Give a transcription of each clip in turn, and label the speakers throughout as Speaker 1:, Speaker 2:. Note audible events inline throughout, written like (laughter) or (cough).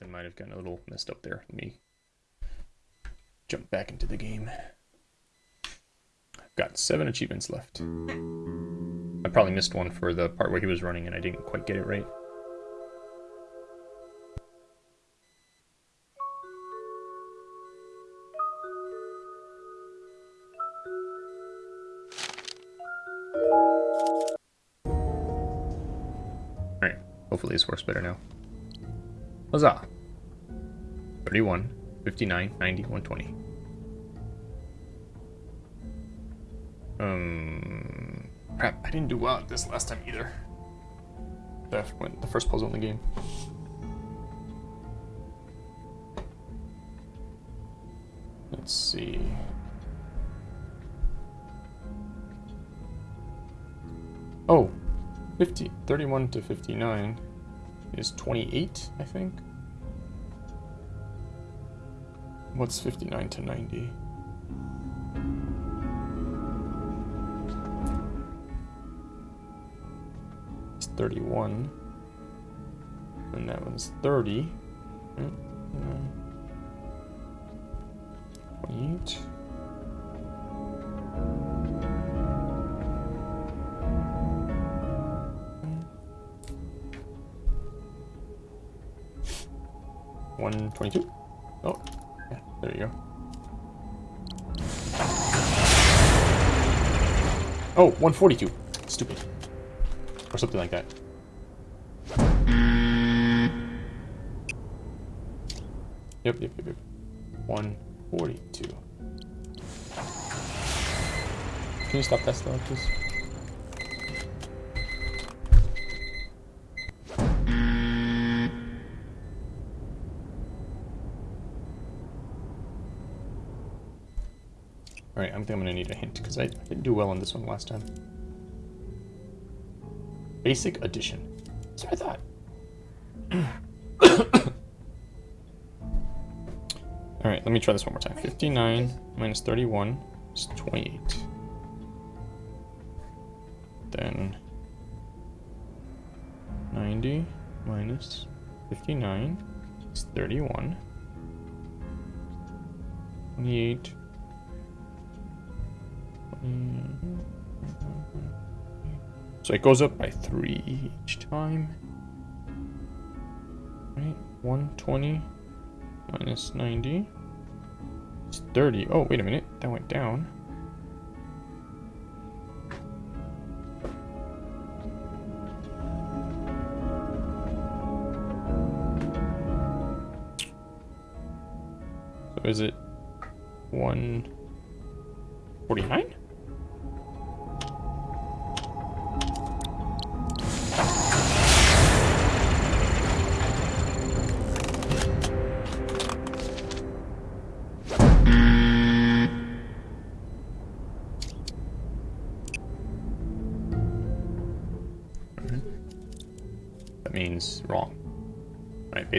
Speaker 1: something might have gotten a little messed up there. Let me jump back into the game. I've got seven achievements left. I probably missed one for the part where he was running and I didn't quite get it right. Alright, hopefully this works better now. Huzzah! 31, 59, 90, 120. Um, crap, I didn't do well at this last time either. That went the first puzzle in the game. Let's see. Oh, 50, 31 to 59 is 28, I think. What's 59 to 90? It's 31. And that one's 30. Mm, mm. 28. One twenty-two. Oh, yeah, there you go. Oh, 142. Stupid. Or something like that. Yep, yep, yep, yep. 142. Can you stop that still, please? Alright, I think I'm gonna need a hint, because I didn't do well on this one last time. Basic addition. That's what I thought. (coughs) Alright, let me try this one more time. 59 minus 31 is 28. Then 90 minus 59 is 31. 28 so it goes up by three each time. Right, 120 minus 90 is 30. Oh, wait a minute, that went down. So is it 149?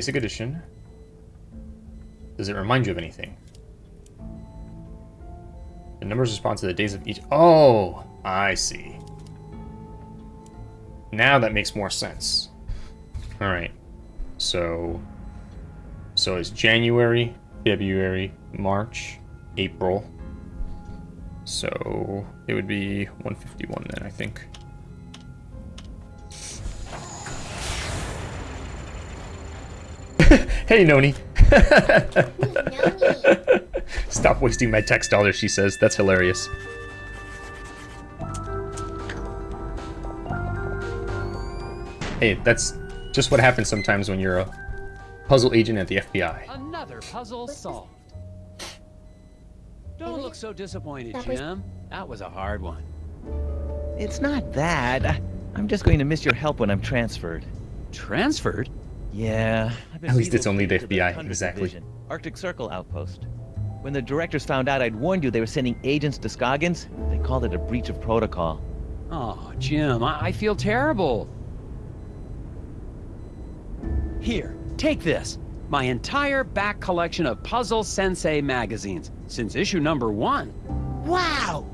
Speaker 1: Basic addition. Does it remind you of anything? The numbers respond to the days of each... Oh, I see. Now that makes more sense. Alright. So... So it's January, February, March, April. So it would be 151 then, I think. (laughs) hey, Noni. Stop wasting my tax dollars, she says. That's hilarious. Hey, that's just what happens sometimes when you're a puzzle agent at the FBI.
Speaker 2: Another puzzle solved. Don't look so disappointed, Jim. That was a hard one.
Speaker 3: It's not that. I'm just going to miss your help when I'm transferred.
Speaker 2: Transferred?
Speaker 3: Yeah.
Speaker 1: At least it's only the FBI,
Speaker 3: 100th
Speaker 1: exactly.
Speaker 3: Division, Arctic Circle outpost. When the directors found out I'd warned you they were sending agents to Scoggins, they called it a breach of protocol.
Speaker 2: Oh, Jim, I, I feel terrible. Here, take this. My entire back collection of Puzzle Sensei magazines, since issue number one.
Speaker 3: Wow!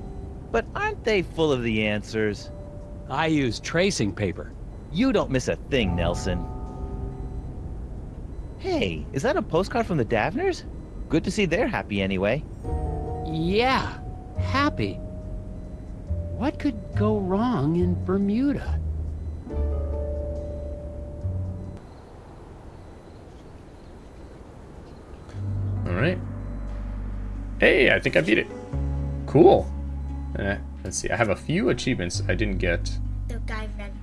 Speaker 3: But aren't they full of the answers?
Speaker 2: I use tracing paper.
Speaker 3: You don't miss a thing, Nelson. Hey, is that a postcard from the Davners? Good to see they're happy anyway.
Speaker 2: Yeah, happy. What could go wrong in Bermuda?
Speaker 1: Alright. Hey, I think I beat it. Cool. Eh, let's see, I have a few achievements I didn't get.
Speaker 4: The guy ran.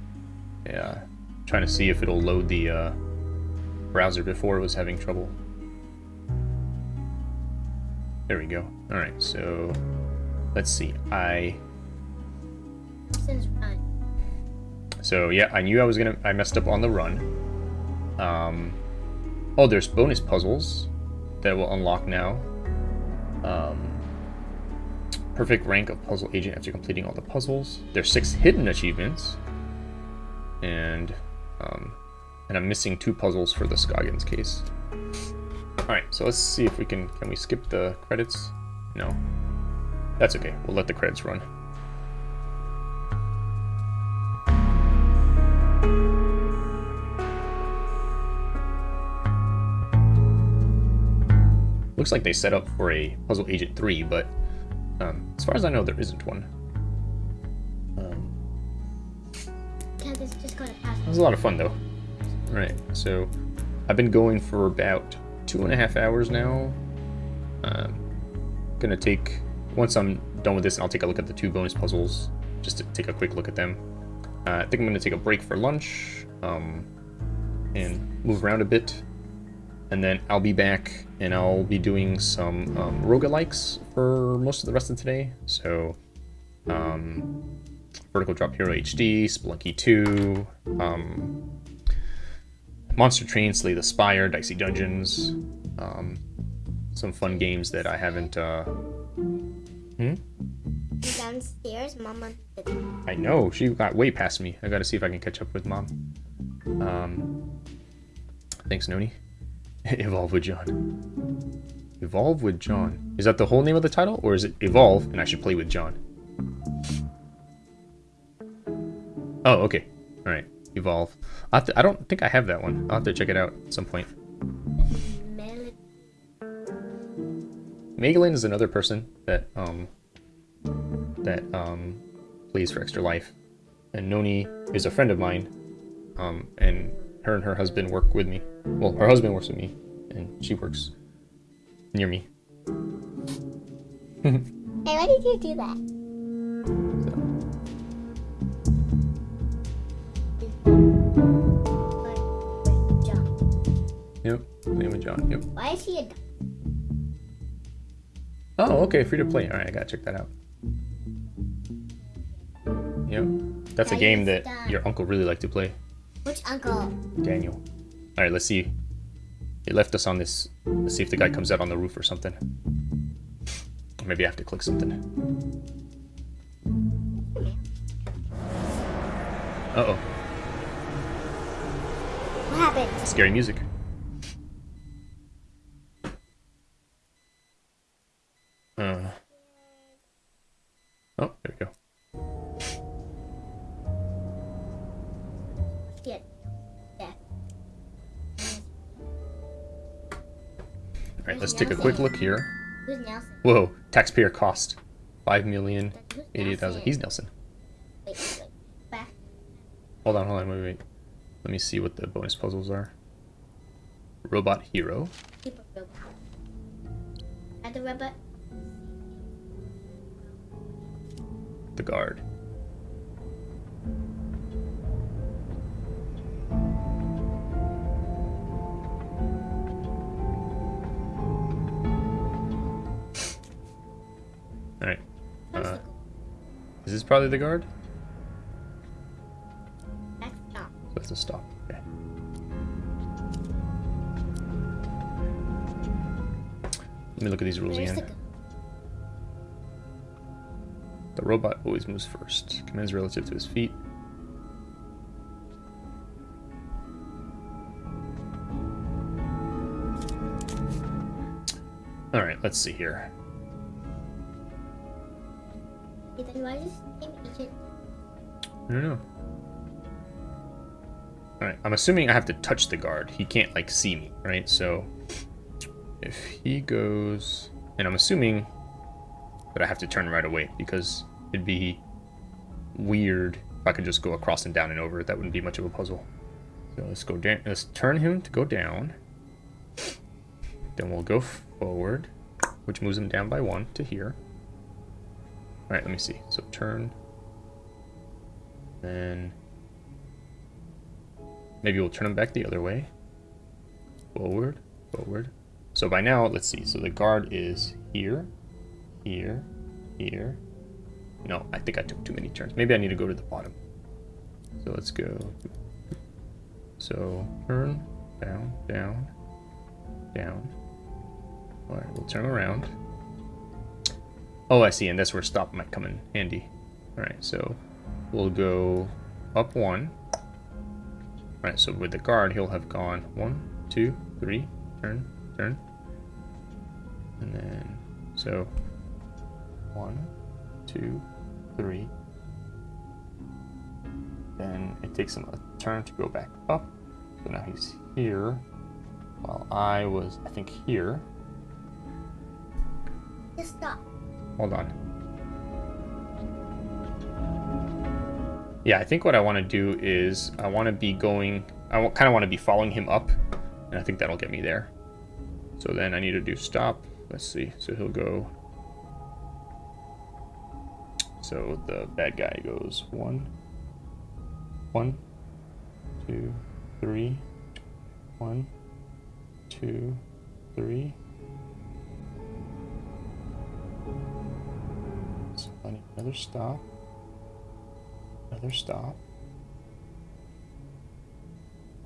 Speaker 1: Yeah, trying to see if it'll load the uh, browser before was having trouble. There we go. Alright, so let's see. I so yeah, I knew I was gonna I messed up on the run. Um oh there's bonus puzzles that will unlock now. Um perfect rank of puzzle agent after completing all the puzzles. There's six hidden achievements. And um and I'm missing two puzzles for the Scoggins case. Alright, so let's see if we can can we skip the credits? No. That's okay. We'll let the credits run. Looks like they set up for a Puzzle Agent 3, but um, as far as I know, there isn't one. Um,
Speaker 4: this just go to pass?
Speaker 1: it was a lot of fun, though. Alright, so I've been going for about two and a half hours now. Um, gonna take, once I'm done with this, I'll take a look at the two bonus puzzles, just to take a quick look at them. Uh, I think I'm gonna take a break for lunch, um, and move around a bit. And then I'll be back and I'll be doing some um, roguelikes for most of the rest of today. So, um, Vertical Drop Hero HD, Spelunky 2, um, Monster Train, Slay the Spire, Dicey Dungeons, um, some fun games that I haven't. Uh... Hmm?
Speaker 4: Downstairs, Mama.
Speaker 1: I know she got way past me. I gotta see if I can catch up with mom. Um, thanks, Noni. (laughs) Evolve with John. Evolve with John. Is that the whole name of the title, or is it Evolve and I should play with John? Oh, okay. All right. Evolve. i to, I don't think I have that one. I'll have to check it out at some point. Megalyn is another person that um that um plays for Extra Life, and Noni is a friend of mine, um and her and her husband work with me. Well, her husband works with me, and she works near me. (laughs)
Speaker 4: Hey, why did you do that?
Speaker 1: Yep, name of John. Yep.
Speaker 4: Why is he a?
Speaker 1: Oh, okay, free to play. All right, I gotta check that out. Yep, that's a game that your uncle really liked to play,
Speaker 4: Which uncle?
Speaker 1: Daniel. All right, let's see. He left us on this. Let's see if the guy comes out on the roof or something. Or maybe I have to click something. Uh oh,
Speaker 4: What happened?
Speaker 1: scary music. Uh. Oh, there we go.
Speaker 4: Yeah. Yeah.
Speaker 1: All right, let's take a quick look here.
Speaker 4: Who's Nelson?
Speaker 1: Whoa, taxpayer cost. Five million eighty-eight thousand. He's Nelson.
Speaker 4: Wait, wait. Back.
Speaker 1: Hold on, hold on, wait, wait. Let me see what the bonus puzzles are. Robot hero.
Speaker 4: Keep a robot. Add the robot.
Speaker 1: The guard. Alright. Uh, is this probably the guard?
Speaker 4: That's
Speaker 1: a stop. Okay. Let me look at these rules
Speaker 4: Where's
Speaker 1: again. Robot always moves first. Commands relative to his feet. Alright, let's see here.
Speaker 4: Then why does this name Agent?
Speaker 1: I don't know. Alright, I'm assuming I have to touch the guard. He can't, like, see me, right? So, if he goes... And I'm assuming that I have to turn right away, because it'd be weird if I could just go across and down and over. That wouldn't be much of a puzzle. So let's go down. Let's turn him to go down. Then we'll go forward, which moves him down by one to here. Alright, let me see. So turn. Then maybe we'll turn him back the other way. Forward, forward. So by now, let's see. So the guard is here, here, here. No, I think I took too many turns. Maybe I need to go to the bottom. So let's go. So turn, down, down, down. Alright, we'll turn around. Oh, I see, and that's where stop might come in handy. Alright, so we'll go up one. Alright, so with the guard, he'll have gone one, two, three, turn, turn. And then, so, one, two, three. Then it takes him a turn to go back up. So now he's here, while I was, I think, here.
Speaker 4: Just stop.
Speaker 1: Hold on. Yeah, I think what I want to do is I want to be going, I kind of want to be following him up, and I think that'll get me there. So then I need to do stop. Let's see. So he'll go. So the bad guy goes one, one, two, three, one, two, three. So I need another stop. Another stop.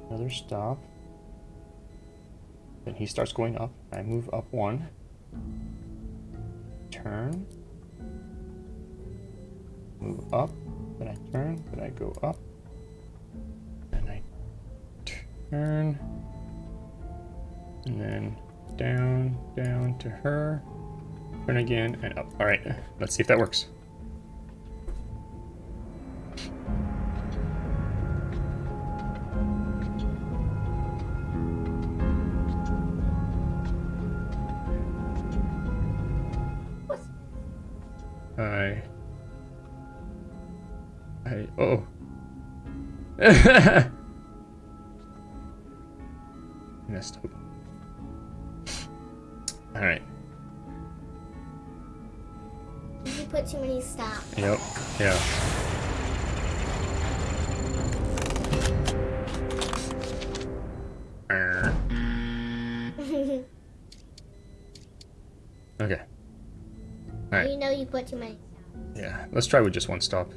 Speaker 1: Another stop. Then he starts going up. I move up one. Turn. Move up. Then I turn. Then I go up. Then I turn. And then down, down to her. Turn again and up. All right, let's see if that works. (laughs) Messed up. Alright.
Speaker 4: You put too many stops?
Speaker 1: Yep. Yeah. (laughs) Okay. Alright.
Speaker 4: You know you put too many stops.
Speaker 1: Yeah. Let's try with just one stop.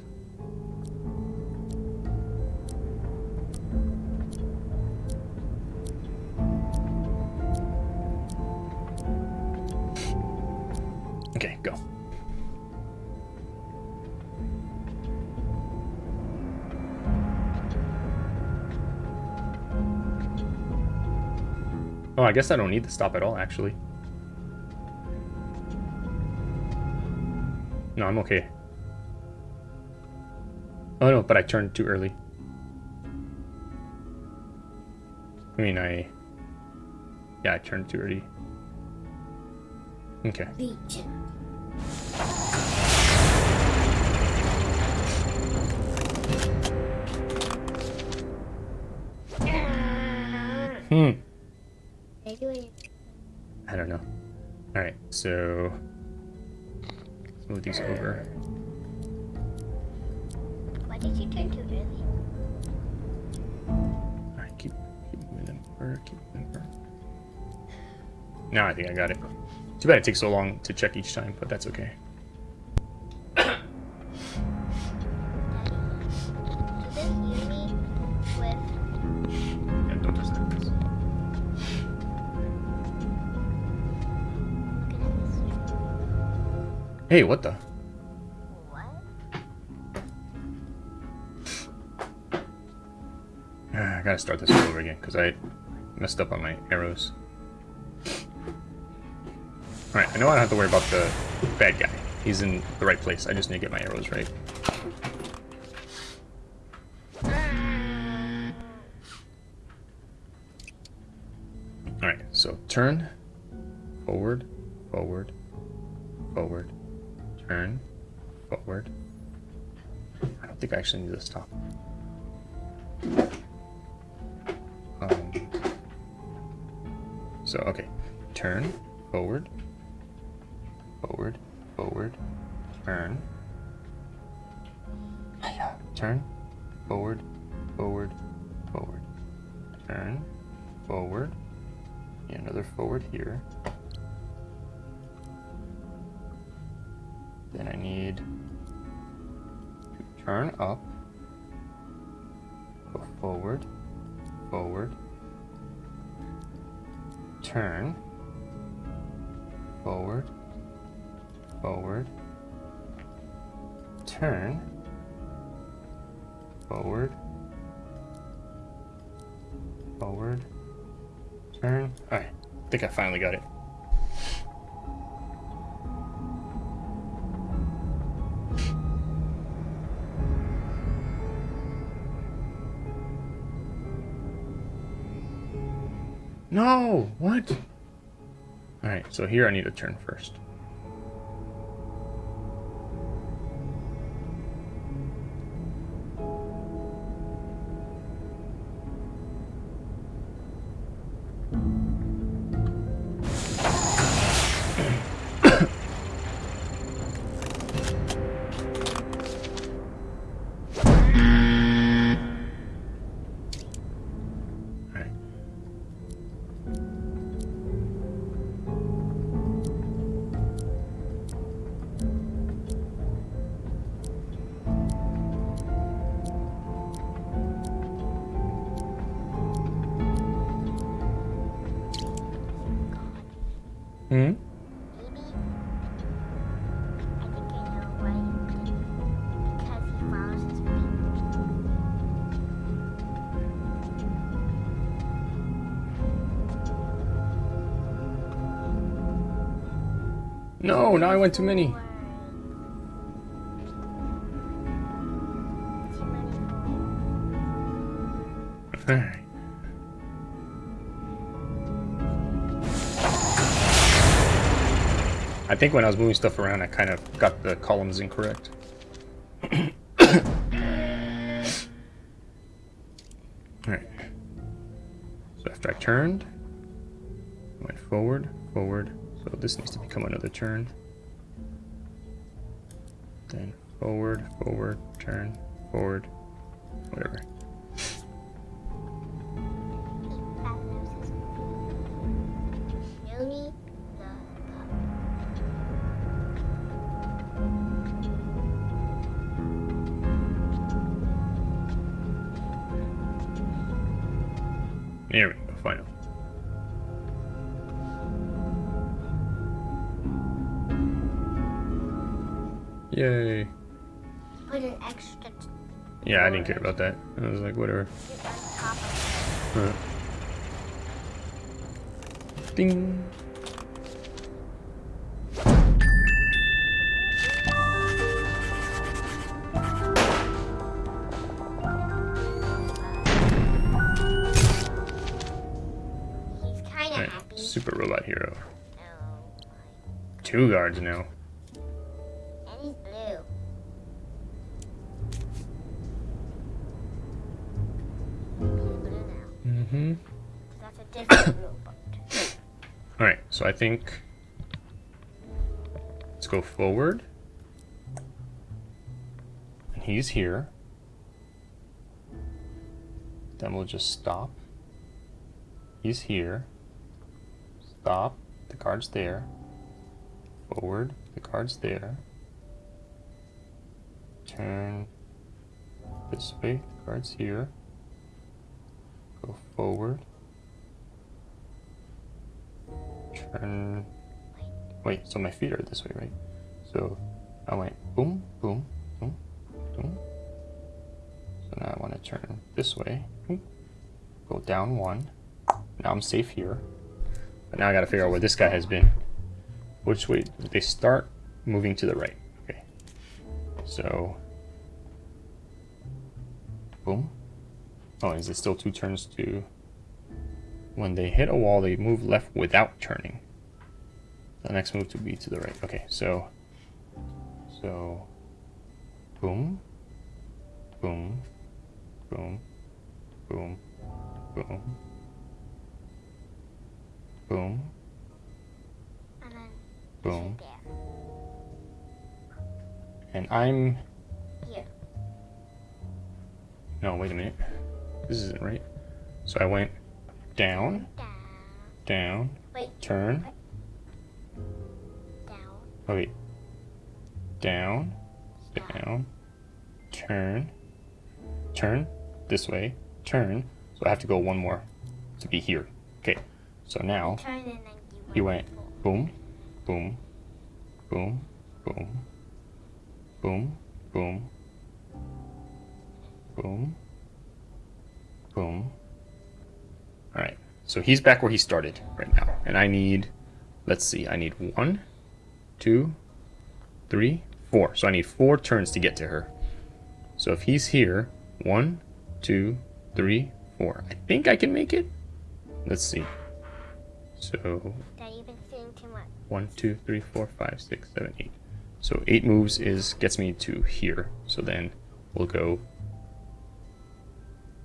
Speaker 1: Go. Oh, I guess I don't need to stop at all, actually. No, I'm okay. Oh no, but I turned too early. I mean, I... Yeah, I turned too early. Okay.
Speaker 4: Beach.
Speaker 1: Hmm.
Speaker 4: They do it.
Speaker 1: I don't know. Alright, so... Let's move these over.
Speaker 4: Why did you turn too early?
Speaker 1: Alright, keep, keep moving them over, keep moving them over. Now I think I got it. Too bad it takes so long to check each time, but that's okay. Hey, what the?
Speaker 4: What? (sighs)
Speaker 1: Ah, I gotta start this all over again, because I messed up on my arrows. Alright, I know I don't have to worry about the bad guy. He's in the right place. I just need to get my arrows right. Alright, so turn, forward, forward, forward, turn, forward. I don't think I actually need to stop. Um, so, okay. Turn, forward, forward, forward, turn. Turn, forward, forward, forward. Turn, forward. Yeah, another forward here. Turn up, go forward, forward, turn, forward, forward, turn, forward, forward, turn. Alright, I think I finally got it. No! What? Alright, so here I need to turn first. No, now I went too many. Alright. I think when I was moving stuff around, I kind of got the columns incorrect. (coughs) Alright. So after I turned, went forward, forward. So this needs to become another turn. Then forward, forward, turn, forward, whatever. There we go, final. Yay.
Speaker 4: put an extra t-
Speaker 1: Yeah, I didn't care about that. I was like, whatever.
Speaker 4: on top of
Speaker 1: Huh. Ding.
Speaker 4: it. He's kind of
Speaker 1: Alright,
Speaker 4: happy.
Speaker 1: Super Robot Hero.
Speaker 4: Oh,
Speaker 1: Two guards now. I think... Let's go forward. And he's here. Then we'll just stop. He's here. Stop. The card's there. Forward. The card's there. Turn this way. The card's here. Go forward. Turn. Wait, so my feet are this way, right? So I went boom, boom, boom, boom. So now I want to turn this way. Go down one. Now I'm safe here. But now I gotta figure out where this guy has been. Which way they start moving to the right? Okay. So boom. Oh, is it still two turns to When they hit a wall, they move left without turning. The next move to be to the right. Okay, so so boom, boom, boom, boom, boom, boom,
Speaker 4: And
Speaker 1: boom, and I'm
Speaker 4: Here.
Speaker 1: no wait a minute. This isn't right. So I went down,
Speaker 4: Down. Wait.
Speaker 1: turn.
Speaker 4: Down.
Speaker 1: Oh wait. Down, down, turn, turn this way, turn. So I have to go one more to be here. Okay. So now
Speaker 4: Turn and then you,
Speaker 1: he went boom, boom, boom, boom, boom, boom, boom, boom. All right. So he's back where he started right now, and I need, let's see, I need one, two, three, four. So I need four turns to get to her. So if he's here, one, two, three, four. I think I can make it. Let's see. So
Speaker 4: That you've been feeling too much.
Speaker 1: one, two, three, four, five, six, seven, eight. So eight moves is gets me to here. So then we'll go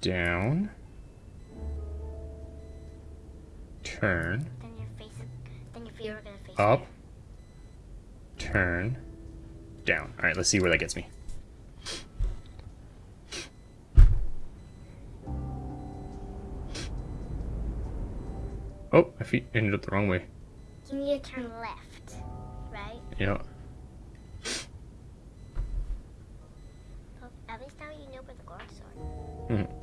Speaker 1: down, turn,
Speaker 4: Then your face is, then your feet are gonna face
Speaker 1: up,
Speaker 4: there.
Speaker 1: turn, down. All right, let's see where that gets me. Oh, my feet ended up the wrong way.
Speaker 4: You need to turn left, right?
Speaker 1: Yeah.
Speaker 4: Well, at least now you know where the guards are.
Speaker 1: Mhm.
Speaker 4: You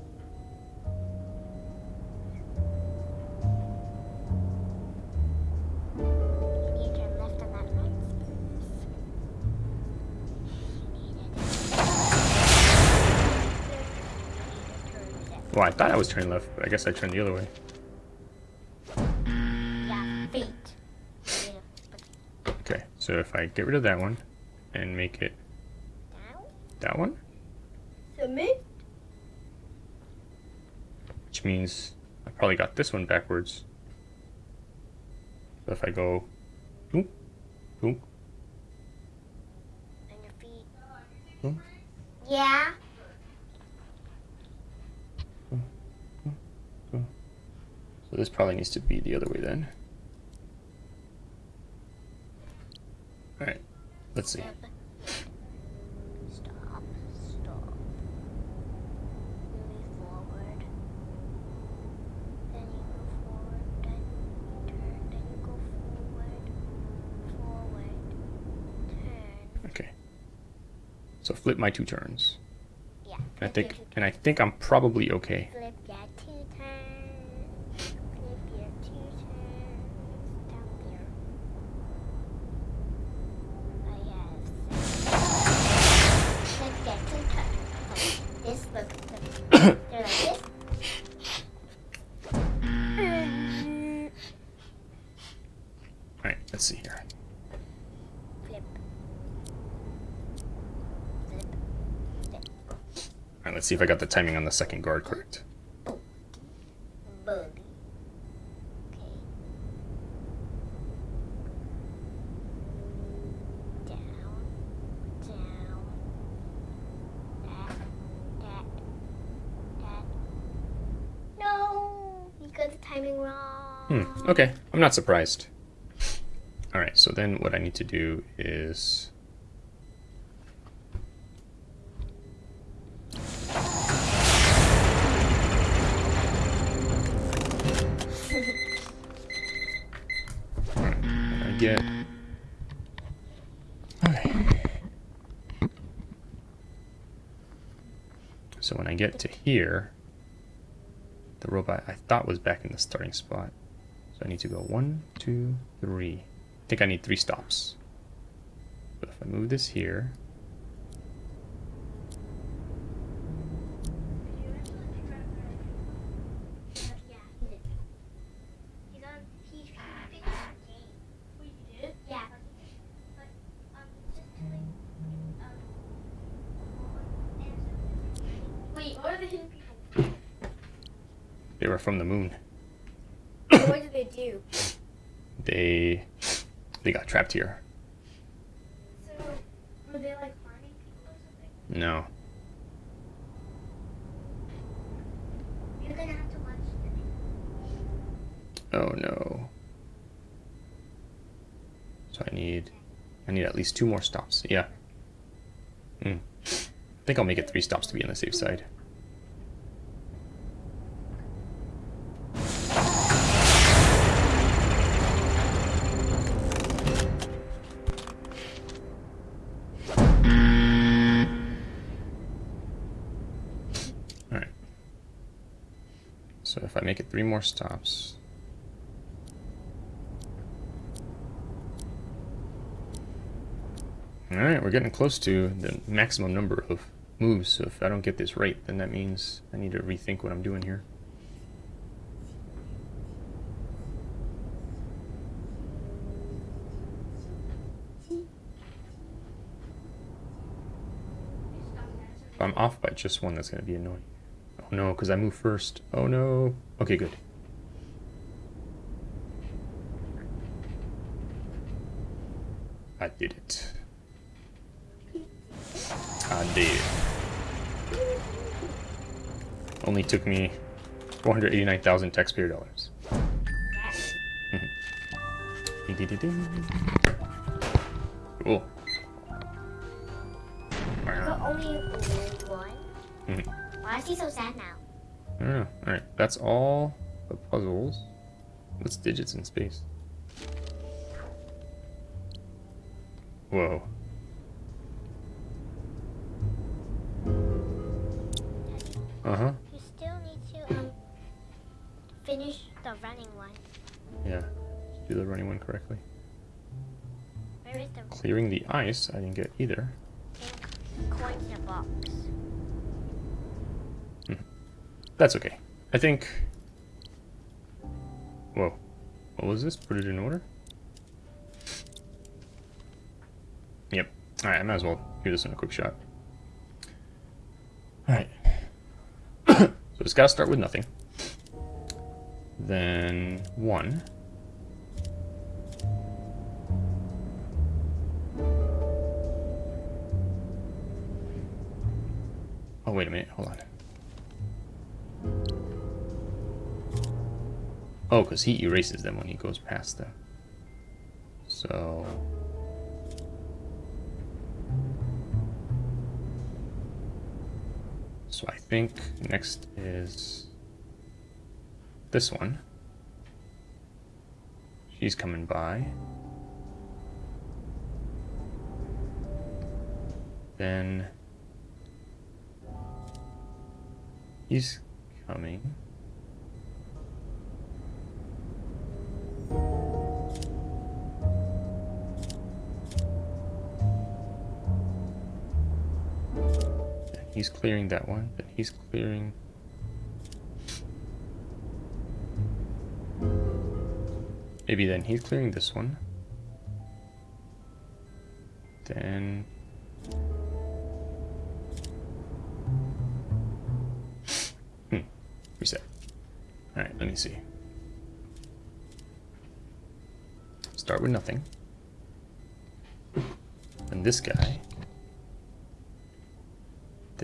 Speaker 1: Well, I thought I was turning left, but I guess I turned the other way.
Speaker 4: Yeah, feet. You need to put
Speaker 1: Okay, so if I get rid of that one and make it that one,
Speaker 4: Submit.
Speaker 1: which means I probably got this one backwards. So if I go, boom, boom.
Speaker 4: And your feet.
Speaker 1: Hmm?
Speaker 4: Yeah.
Speaker 1: So this probably needs to be the other way then. All right, let's see.
Speaker 4: Stop. Stop. Stop. Forward. Then forward. Then turn. Then forward. Forward.
Speaker 1: Okay. So flip my two turns.
Speaker 4: Yeah.
Speaker 1: And I think, and I think I'm probably okay.
Speaker 4: Flip your two turns. Flip your two turns. Down there. I have Flip your two turns. Like this, look. look. They're like this.
Speaker 1: All right, let's see here.
Speaker 4: Flip. Flip. Flip.
Speaker 1: All right, let's see if I got the timing on the second guard correct.
Speaker 4: Okay. Down. Down. That. That. That. No! You got the timing wrong.
Speaker 1: Hmm, okay, I'm not surprised. All right, so then what I need to do is Get okay. So when I get to here, the robot I thought was back in the starting spot. So I need to go one, two, three. I think I need three stops. But if I move this here,
Speaker 4: Yeah, he did. He's on. He finished the game. Wait, you did? Yeah. But um, just doing um. Wait, what are the hidden behind?
Speaker 1: they were from the moon.
Speaker 4: what did they do?
Speaker 1: They they got trapped here.
Speaker 4: So, were they like harming people or something?
Speaker 1: No.
Speaker 4: You're gonna have to watch the
Speaker 1: Oh no. So I need I need at least two more stops. Yeah. Hmm. I think I'll make it three stops to be on the safe side. Alright. So if I make it three more stops, Alright, we're getting close to the maximum number of moves, so if I don't get this right, then that means I need to rethink what I'm doing here. If I'm off by just one, that's going to be annoying. Oh no, because I move first. Oh no. Okay, good. I did it. Did. Only took me 489,000 taxpayer dollars. cool.
Speaker 4: But only one?
Speaker 1: Mhm.
Speaker 4: Why is he so sad now?
Speaker 1: I don't know. Alright, that's all the puzzles. What's digits in space? Whoa. Uh-huh.
Speaker 4: You still need to um finish the running one.
Speaker 1: Yeah. Do the running one correctly.
Speaker 4: Where is the
Speaker 1: Clearing the ice, I didn't get either.
Speaker 4: pink coin in the box?
Speaker 1: That's okay. I think... Whoa. What was this? Put it in order? Yep. Alright, I might as well do this in a quick shot. Alright. It's gotta start with nothing. Then one. Oh, wait a minute. Hold on. Oh, because he erases them when he goes past them. So... think next is this one. She's coming by. Then he's coming. He's clearing that one. Then he's clearing. Maybe then he's clearing this one. Then. Hmm. Reset. Alright, let me see. Start with nothing. And this guy.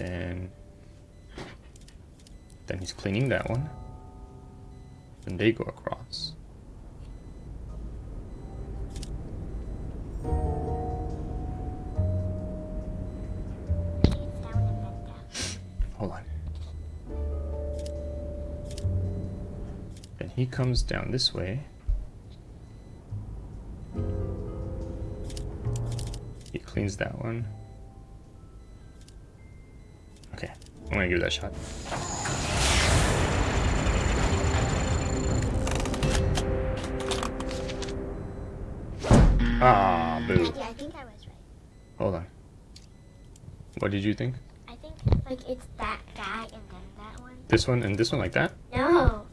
Speaker 1: Then. Then he's cleaning that one. Then they go across. Hold on. Then he comes down this way. He cleans that one. I'm gonna give that a shot. Ah, boo.
Speaker 4: I think I was right.
Speaker 1: Hold on. What did you think?
Speaker 4: I think like it's that guy and then that one.
Speaker 1: This one and this one like that?
Speaker 4: No.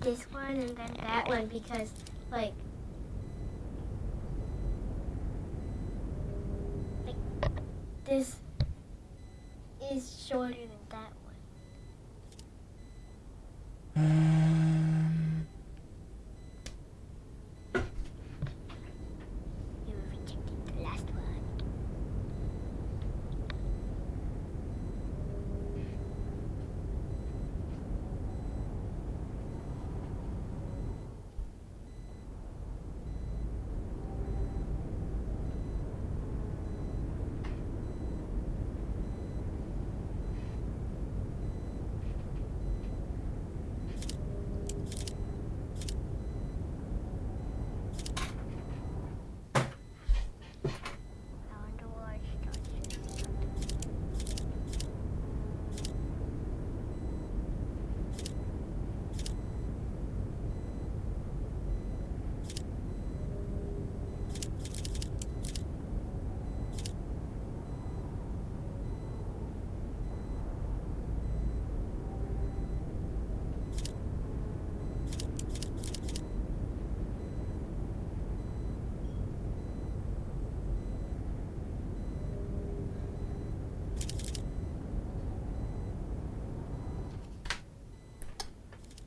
Speaker 4: This one and then that one because like like this is shorter than that one.
Speaker 1: Uh,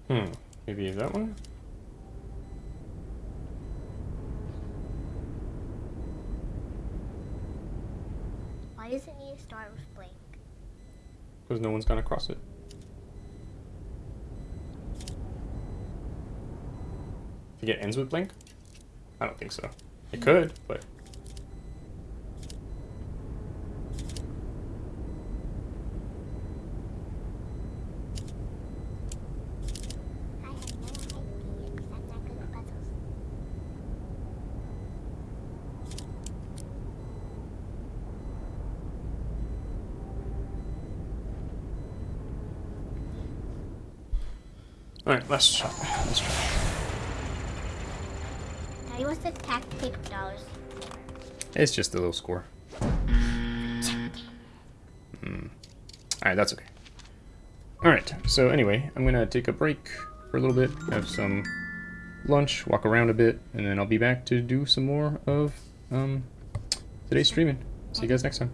Speaker 1: Um, Hmm. Maybe that one?
Speaker 4: Why does it need to start with blank?
Speaker 1: Because no one's gonna cross it. Think it ends with blink? I don't think so. It could, but
Speaker 4: I have no idea because I'm not good at puzzles.
Speaker 1: Alright, let's try. Let's try.
Speaker 4: Daddy, what's the tax paper dollars?
Speaker 1: It's just a little score. Hmm. Alright, that's okay. Alright, so anyway, I'm gonna take a break for a little bit, have some lunch, walk around a bit, and then I'll be back to do some more of um, today's streaming. See you guys next time.